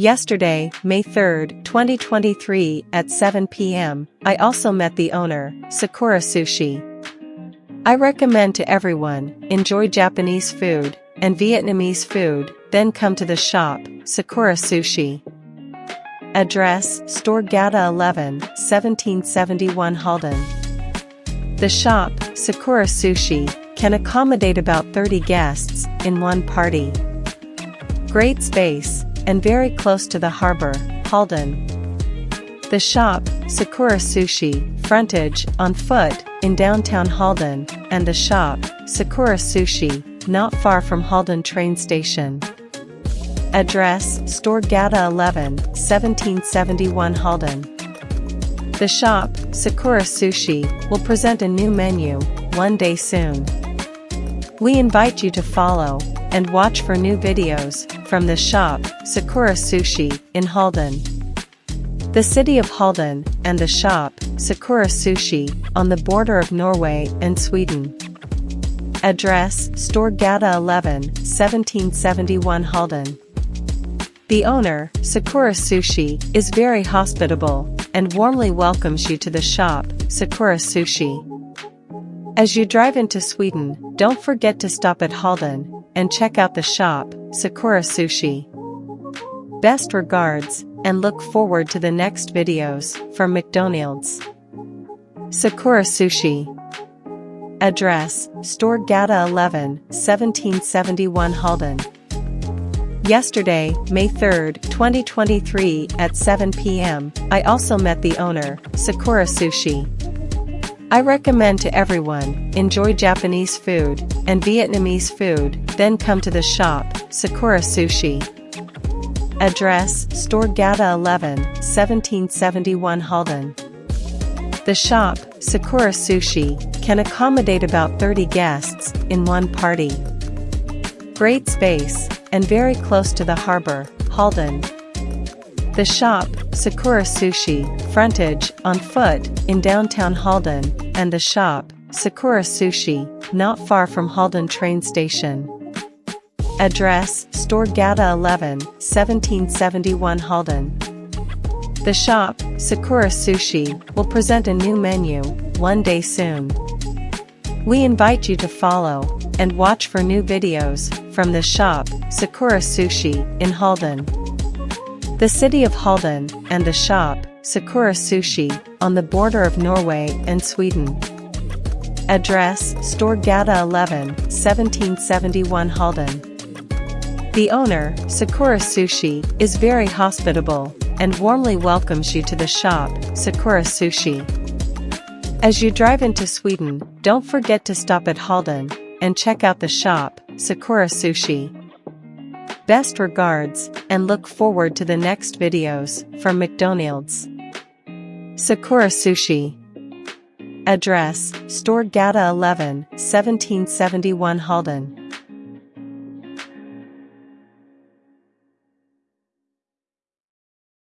Yesterday, May 3, 2023 at 7 p.m., I also met the owner, Sakura Sushi. I recommend to everyone, enjoy Japanese food and Vietnamese food, then come to the shop, Sakura Sushi. Address, Store Gata 11, 1771 Halden. The shop, Sakura Sushi, can accommodate about 30 guests in one party. Great space, and very close to the harbor, Halden. The shop, Sakura Sushi, frontage, on foot, in downtown Halden, and the shop, Sakura Sushi, not far from Halden train station. Address, Store Gata 11, 1771 Halden. The shop, Sakura Sushi, will present a new menu, one day soon. We invite you to follow and watch for new videos from the shop, Sakura Sushi, in Halden. The city of Halden and the shop, Sakura Sushi, on the border of Norway and Sweden. Address, Store Gata 11, 1771 Halden. The owner, Sakura Sushi, is very hospitable and warmly welcomes you to the shop, Sakura Sushi. As you drive into Sweden, don't forget to stop at Halden and check out the shop, Sakura Sushi. Best regards, and look forward to the next videos from McDonald's. Sakura Sushi. Address, Store Gata 11, 1771 Halden. Yesterday, May 3, 2023 at 7 p.m., I also met the owner, Sakura Sushi. I recommend to everyone, enjoy Japanese food and Vietnamese food, then come to the shop, Sakura Sushi. Address, Store Gata 11, 1771 Halden. The shop, Sakura Sushi, can accommodate about 30 guests in one party. Great space, and very close to the harbor, Halden. The shop, Sakura Sushi, frontage, on foot, in downtown Halden, and the shop, Sakura Sushi, not far from Halden train station. Address, Store Gata 11, 1771 Halden. The shop, Sakura Sushi, will present a new menu, one day soon. We invite you to follow and watch for new videos from the shop, Sakura Sushi, in Halden. The city of Halden and the shop, Sakura Sushi, on the border of Norway and Sweden. Address, Store Gata 11, 1771 Halden. The owner, Sakura Sushi, is very hospitable and warmly welcomes you to the shop, Sakura Sushi. As you drive into Sweden, don't forget to stop at Halden and check out the shop, Sakura Sushi. Best regards, and look forward to the next videos from McDonald's. Sakura Sushi. Address, Store Gata 11, 1771 Halden.